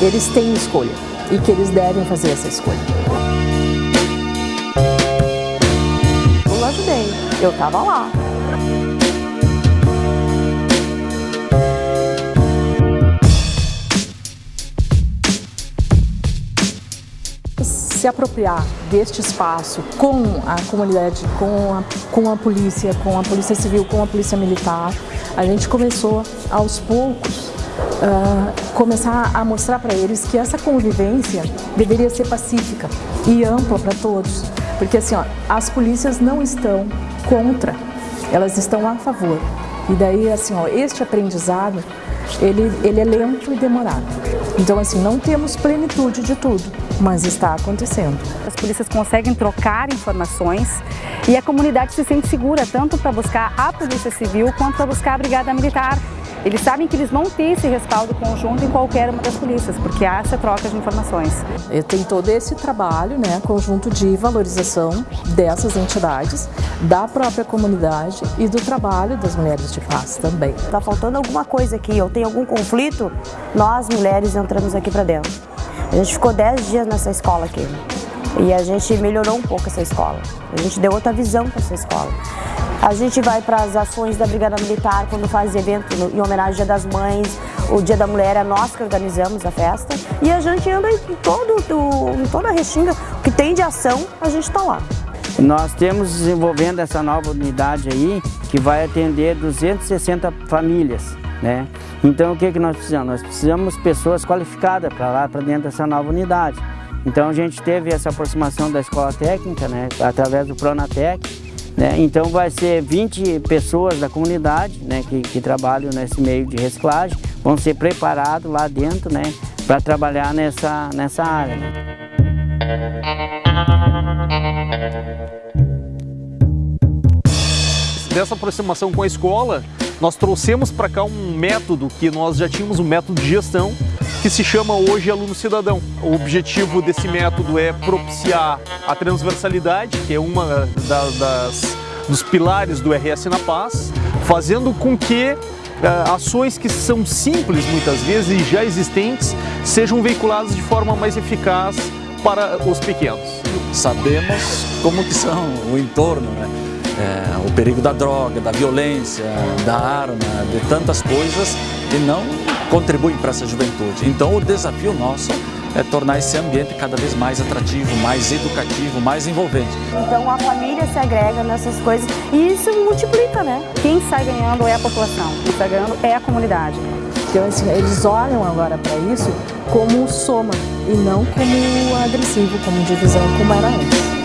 eles têm escolha e que eles devem fazer essa escolha. Eu ajudei, eu estava lá. se apropriar deste espaço com a comunidade, com a, com a polícia, com a polícia civil, com a polícia militar, a gente começou aos poucos uh, começar a mostrar para eles que essa convivência deveria ser pacífica e ampla para todos. Porque assim, ó, as polícias não estão contra, elas estão a favor. E daí, assim, ó, este aprendizado, ele, ele é lento e demorado. Então, assim, não temos plenitude de tudo, mas está acontecendo. As polícias conseguem trocar informações e a comunidade se sente segura tanto para buscar a Polícia Civil quanto para buscar a Brigada Militar. Eles sabem que eles vão ter esse respaldo conjunto em qualquer uma das polícias, porque há essa troca de informações. Tem todo esse trabalho, né, conjunto de valorização dessas entidades, da própria comunidade e do trabalho das mulheres de paz também. Está faltando alguma coisa aqui, ou tem algum conflito, nós mulheres entramos aqui para dentro. A gente ficou 10 dias nessa escola aqui e a gente melhorou um pouco essa escola. A gente deu outra visão para essa escola. A gente vai para as ações da Brigada Militar, quando faz evento em homenagem ao Dia das Mães, o Dia da Mulher, é nós que organizamos a festa. E a gente anda em, todo, em toda a Restinga, que tem de ação, a gente está lá. Nós temos desenvolvendo essa nova unidade aí, que vai atender 260 famílias, né? Então o que, que nós precisamos? Nós precisamos pessoas qualificadas para lá, para dentro dessa nova unidade. Então a gente teve essa aproximação da escola técnica, né, através do Pronatec, né? Então vai ser 20 pessoas da comunidade né, que, que trabalham nesse meio de reciclagem, vão ser preparados lá dentro né, para trabalhar nessa, nessa área. Dessa aproximação com a escola, nós trouxemos para cá um método que nós já tínhamos, um método de gestão, que se chama hoje Aluno Cidadão. O objetivo desse método é propiciar a transversalidade, que é uma das, dos pilares do RS na Paz, fazendo com que uh, ações que são simples muitas vezes e já existentes sejam veiculadas de forma mais eficaz para os pequenos. Sabemos como que são o entorno, né? É, o perigo da droga, da violência, da arma, de tantas coisas e não contribuem para essa juventude. Então o desafio nosso é tornar esse ambiente cada vez mais atrativo, mais educativo, mais envolvente. Então a família se agrega nessas coisas e isso multiplica, né? Quem sai ganhando é a população, quem sai ganhando é a comunidade. Então assim, eles olham agora para isso como soma e não como agressivo, como divisão, como era antes.